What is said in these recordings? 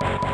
Thank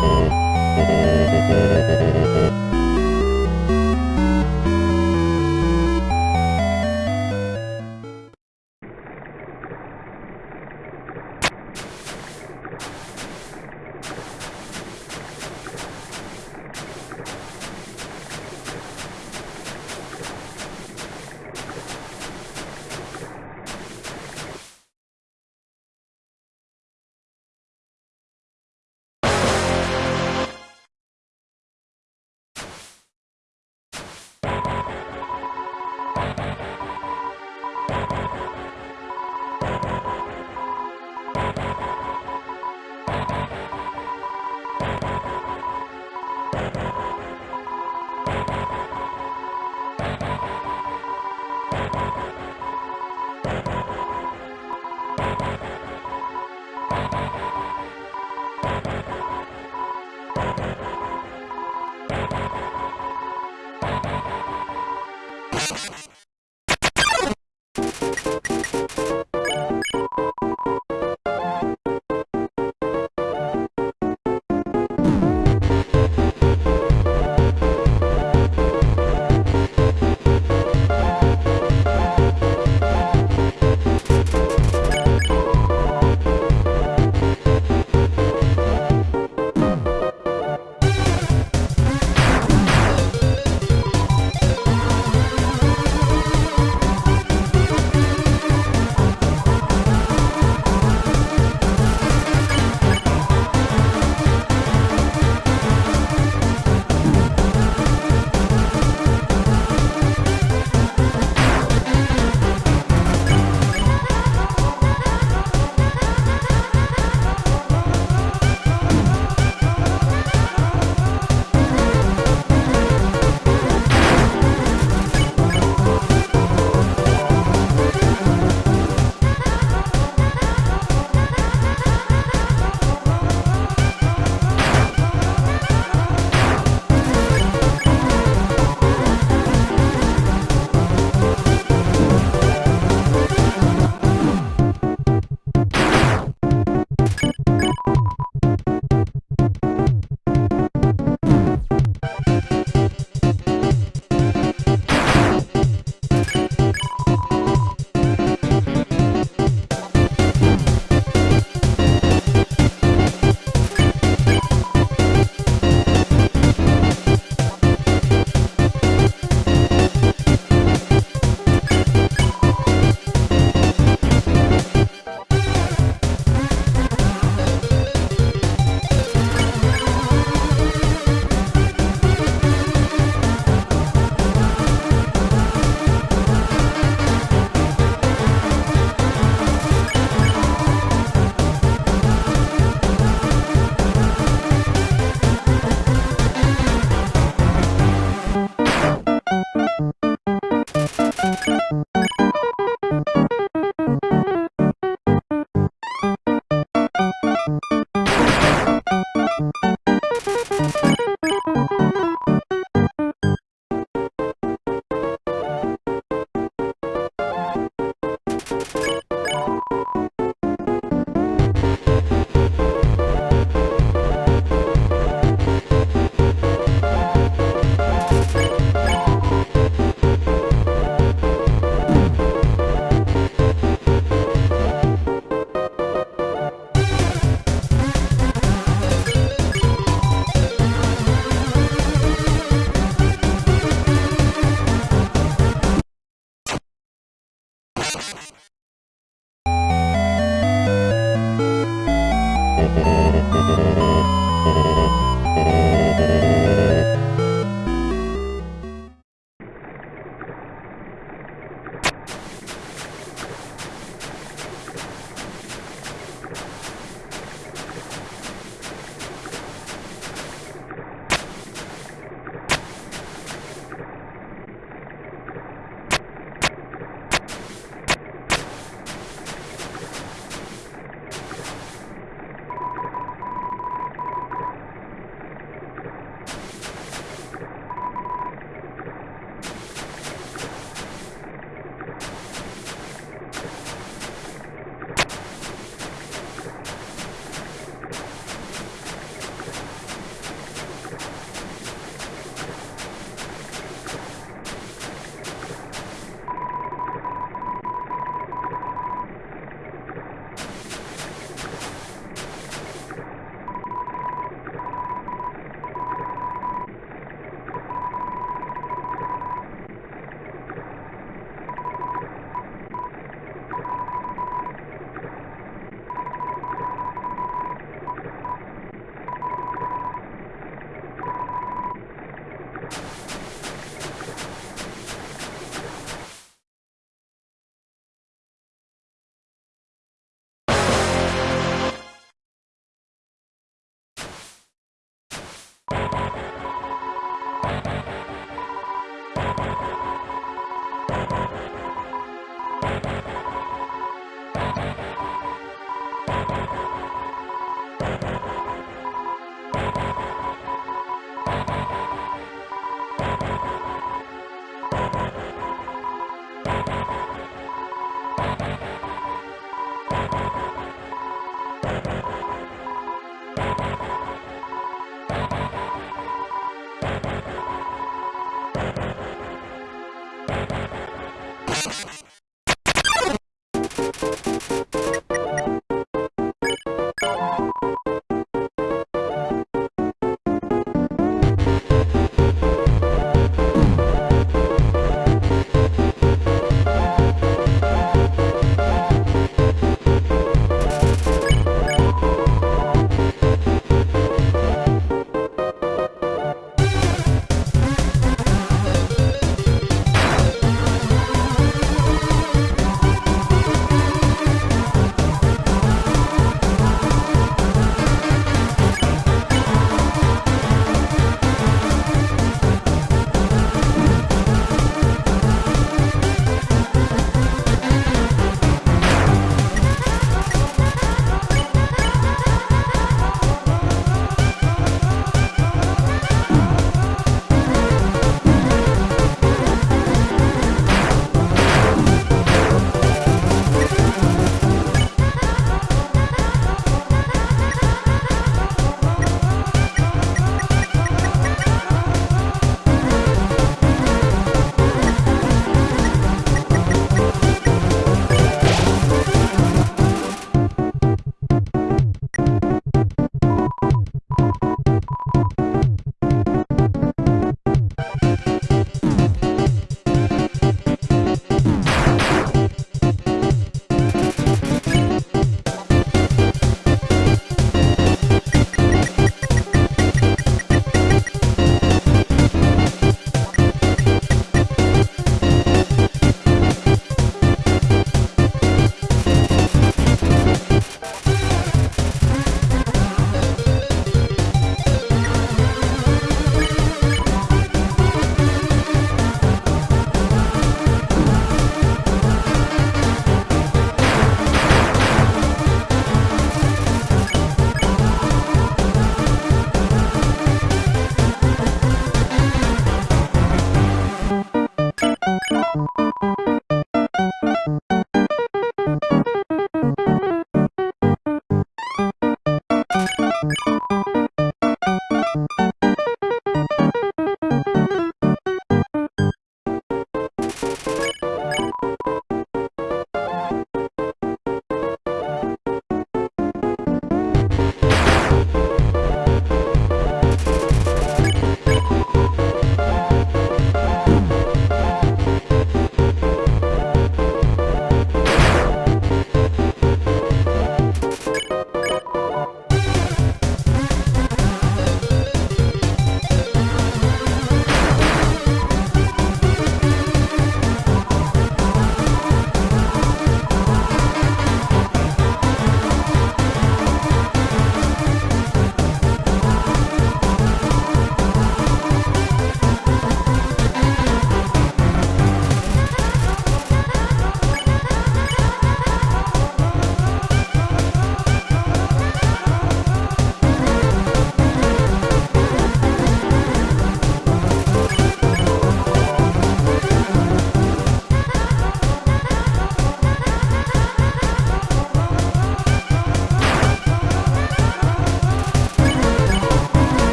Thank you.